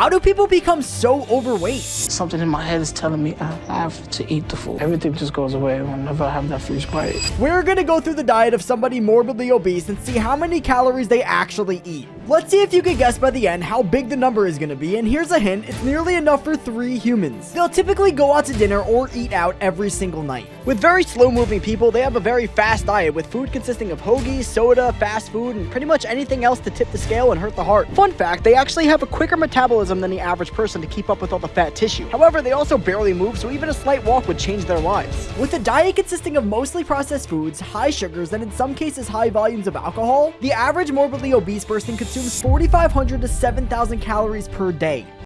How do people become so overweight? Something in my head is telling me I have to eat the food. Everything just goes away whenever I have that first bite. We're gonna go through the diet of somebody morbidly obese and see how many calories they actually eat. Let's see if you can guess by the end how big the number is gonna be, and here's a hint, it's nearly enough for three humans. They'll typically go out to dinner or eat out every single night. With very slow moving people, they have a very fast diet with food consisting of hoagies, soda, fast food, and pretty much anything else to tip the scale and hurt the heart. Fun fact, they actually have a quicker than the average person to keep up with all the fat tissue. However, they also barely move, so even a slight walk would change their lives. With a diet consisting of mostly processed foods, high sugars, and in some cases high volumes of alcohol, the average morbidly obese person consumes 4,500 to 7,000 calories per day.